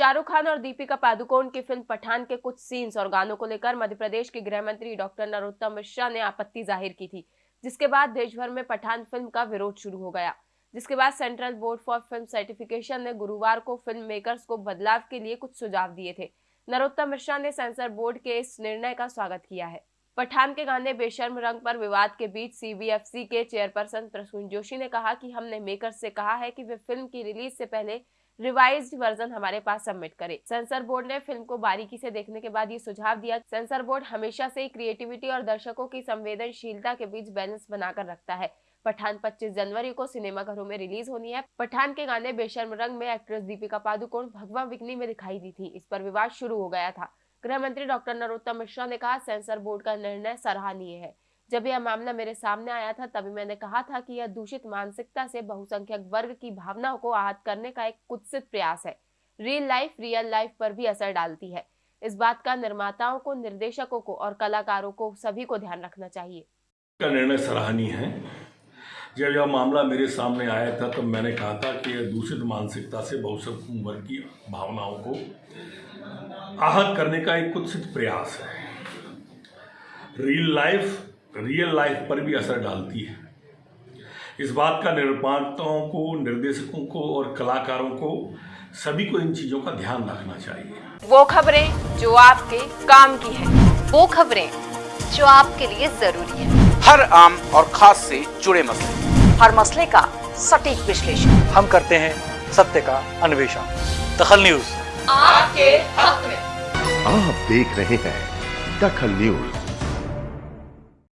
शाहरुख खान और दीपिका पादुकोण की फ़िल्म पठान के कुछ सीन्स और गानों को लेकर मध्य प्रदेश के गृह मंत्री डॉक्टर नरोत्तम मिश्रा ने आपत्ति ज़ाहिर की थी, जिसके बाद देश भर में पठान फ़िल्म का विरोध शुरू हो गया। जिसके बाद central board for film certification ने गुरुवार को फ़िल्म मेकर्स को बदलाव के लिए कुछ सुझाव दिए थे। नरोत्तम मिश्रा ने सेंसर बोर्ड के इस निर्णय का स्वागत किया है। पठान के गाने बेशर्म रंग पर विवाद के बीच सीबीएफसी के चेयरपर्सन प्रसून जोशी ने कहा कि हमने मेकर्स से कहा है कि वे फ़िल्म की रिलीज़ से पहले रिवाइज्ड वर्जन हमारे पास सबमिट करे। सेंसर बोर्ड ने फ़िल्म को बारीकी से देखने के बाद ये सुझाव दिया, सेंसर बोर्ड हमेशा से क्रिएटिविटी और दर्शकों की संवेदनशीलता के बीच बैलेंस बनाकर रखता है। पठान 25 जनवरी को सिनेमाघरों में रिलीज़ होनी है। पठान के गाने बेशर्म रंग में एक्ट्रेस दीपिका पादुकोण भगवा विकनी में दिखाई दी थी। इस पर विवाद शुरू हो गया था। गृह मंत्री डॉक्टर नरोत्तम मिश्रा ने कहा, सेंसर बोर्ड का निर्णय सराहनीय है। जब यह मामला मेरे सामने आया था, तभी मैंने कहा था कि यह दूषित मानसिकता से बहुसंख्यक वर्ग की भावनाओं को आहत करने का एक कुत्सित प्रयास है। रियल लाइफ रियल लाइफ पर भी असर डालती है। इस बात का निर्माताओं को, निर्देशकों को और कलाकारों को सभी को ध्यान रखना चाहिए। निर्णय सराहनीय है। जब यह मामला मेरे सामने आया था तो मैंने कहा था कि यह दूषित मानसिकता से बहुसंख्यक वर्ग की भावनाओं को आहत करने का एक कुत्सित प्रयास है। रियल लाइफ रियल लाइफ पर भी असर डालती है। इस बात का निर्माताओं को निर्देशकों को और कलाकारों को सभी को इन चीज़ों का ध्यान रखना चाहिए। वो खबरें जो आपके काम की है वो खबरें जो आपके लिए ज़रूरी है। हर आम और खास से जुड़े मसले। हर मसले का सटीक विश्लेषण। हम करते हैं सत्य का अन्वेषण। दखल न्यूज़। आपके हक में। आप देख रहे हैं दखल न्यूज़।